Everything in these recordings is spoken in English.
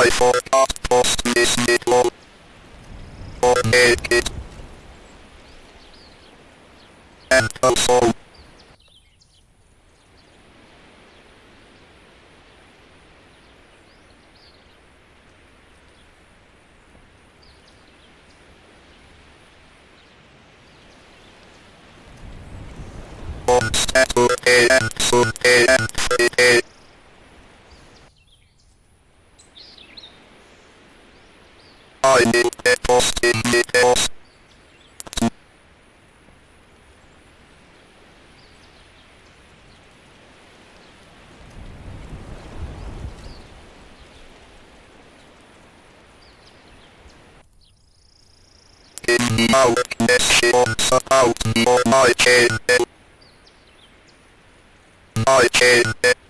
I forgot post this middle. Or make it. And also. Friday at off in the off. In the out, sections about the almighty. I can't.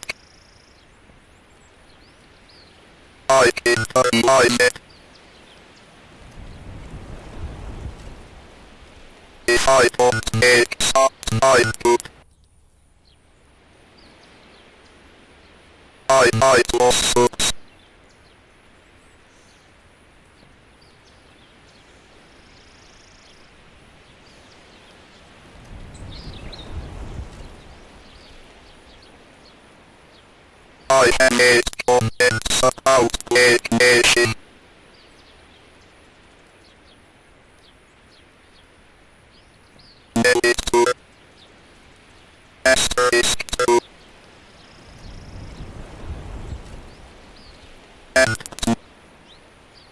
my head. If I don't make my good. I might lawsuits. I am a Compensa Auge.